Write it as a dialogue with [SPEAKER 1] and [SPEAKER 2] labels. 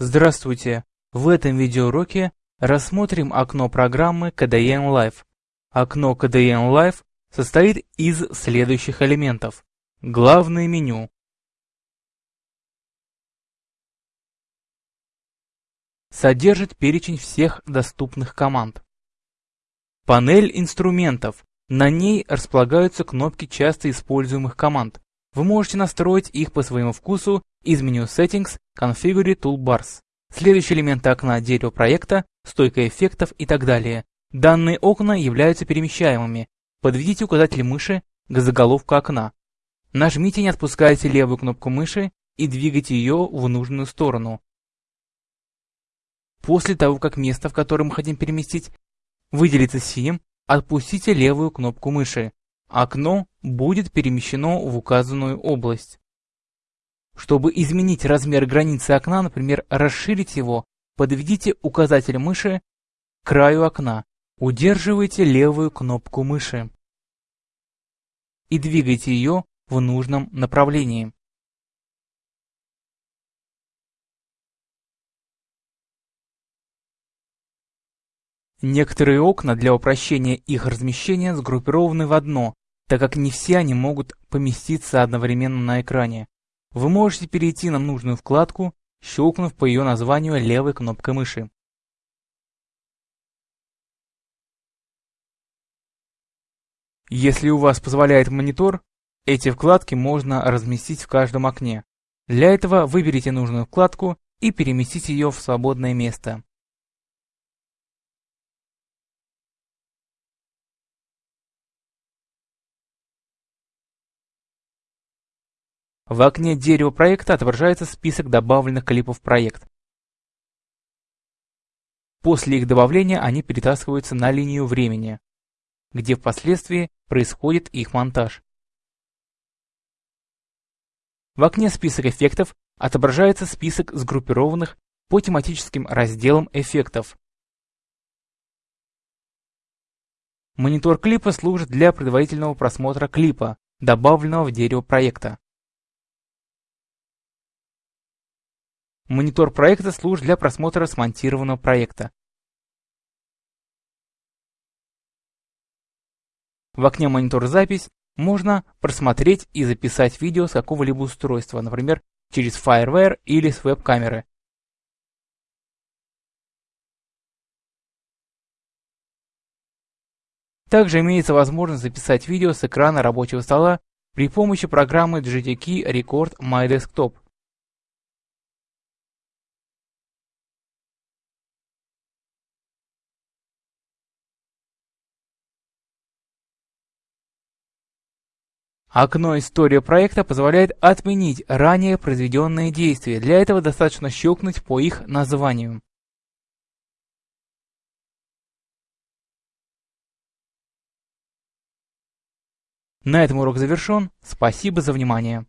[SPEAKER 1] Здравствуйте! В этом видеоуроке рассмотрим окно программы KDN Live. Окно KDN Live состоит из следующих элементов. Главное меню. Содержит перечень всех доступных команд. Панель инструментов. На ней располагаются кнопки часто используемых команд. Вы можете настроить их по своему вкусу из меню Settings, Configure Toolbars. Следующие элементы окна дерева проекта, стойка эффектов и так далее. Данные окна являются перемещаемыми. Подведите указатель мыши к заголовку окна. Нажмите не отпускайте левую кнопку мыши и двигайте ее в нужную сторону. После того, как место, в которое мы хотим переместить, выделится синим, отпустите левую кнопку мыши. Окно будет перемещено в указанную область. Чтобы изменить размер границы окна, например, расширить его, подведите указатель мыши к краю окна, удерживайте левую кнопку мыши и двигайте ее в нужном направлении. Некоторые окна для упрощения их размещения сгруппированы в одно, так как не все они могут поместиться одновременно на экране. Вы можете перейти на нужную вкладку, щелкнув по ее названию левой кнопкой мыши. Если у вас позволяет монитор, эти вкладки можно разместить в каждом окне. Для этого выберите нужную вкладку и переместите ее в свободное место. В окне дерева проекта отображается список добавленных клипов в проект. После их добавления они перетаскиваются на линию времени, где впоследствии происходит их монтаж. В окне «Список эффектов» отображается список сгруппированных по тематическим разделам эффектов. Монитор клипа служит для предварительного просмотра клипа, добавленного в дерево проекта. Монитор проекта служит для просмотра смонтированного проекта. В окне «Монитор запись» можно просмотреть и записать видео с какого-либо устройства, например, через FireWire или с веб-камеры. Также имеется возможность записать видео с экрана рабочего стола при помощи программы GTK Record My Desktop. Окно «История проекта» позволяет отменить ранее произведенные действия. Для этого достаточно щелкнуть по их названию. На этом урок завершен. Спасибо за внимание.